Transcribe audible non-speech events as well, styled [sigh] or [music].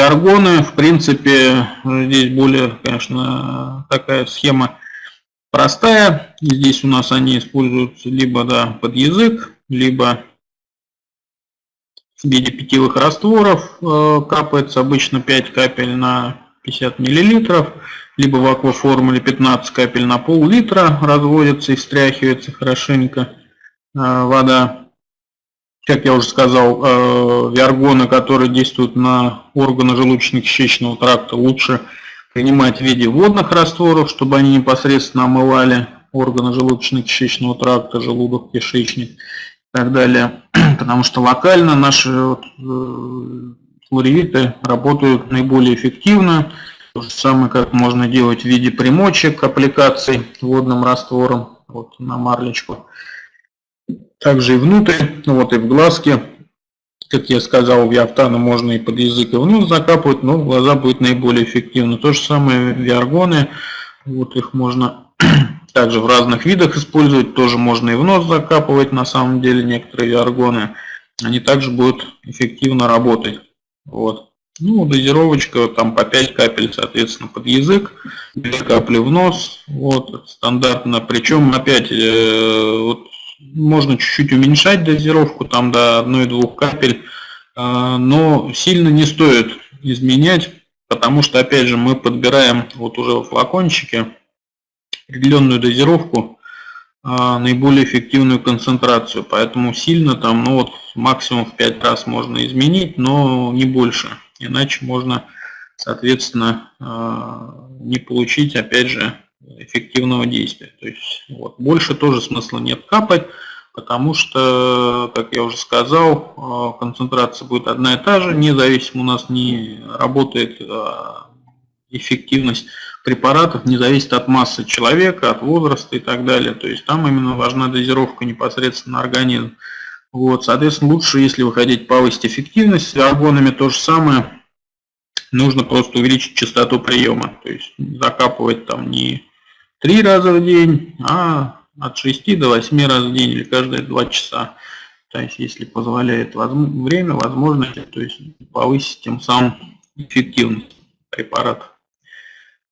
Аргоны, в принципе, здесь более, конечно, такая схема простая. Здесь у нас они используются либо да, под язык, либо в виде питьевых растворов. Э, капается обычно 5 капель на 50 миллилитров, либо в акваформуле 15 капель на пол-литра разводится и встряхивается хорошенько э, вода. Как я уже сказал, э, виаргоны, которые действуют на органы желудочно-кишечного тракта, лучше принимать в виде водных растворов, чтобы они непосредственно омывали органы желудочно-кишечного тракта, желудок, кишечник и так далее. [clears throat] Потому что локально наши вот, э, флоревиты работают наиболее эффективно. То же самое, как можно делать в виде примочек, аппликаций водным раствором вот, на марлечку. Также и внутрь, ну вот и в глазки. Как я сказал, в Явтана можно и под язык, и в нос закапывать, но глаза будет наиболее эффективно. То же самое виаргоны, вот их можно [clears throat] также в разных видах использовать, тоже можно и в нос закапывать, на самом деле некоторые виаргоны. Они также будут эффективно работать. Вот. Ну, дозировочка там по 5 капель, соответственно, под язык, 2 капли в нос, вот, стандартно. Причем, опять, э, вот, можно чуть-чуть уменьшать дозировку, там до 1-2 капель, э, но сильно не стоит изменять, потому что, опять же, мы подбираем вот уже в флакончике определенную дозировку, а, наиболее эффективную концентрацию. Поэтому сильно там, ну вот максимум в 5 раз можно изменить, но не больше. Иначе можно, соответственно, а, не получить, опять же, эффективного действия. То есть вот, больше тоже смысла нет капать, потому что, как я уже сказал, а, концентрация будет одна и та же, независимо у нас не работает эффективность препаратов не зависит от массы человека, от возраста и так далее. То есть там именно важна дозировка непосредственно на организм. Вот, соответственно, лучше, если вы хотите повысить эффективность, с аргонами то же самое. Нужно просто увеличить частоту приема. То есть закапывать там не три раза в день, а от 6 до 8 раз в день или каждые 2 часа. То есть, если позволяет время, возможности, то есть повысить тем самым эффективность препаратов.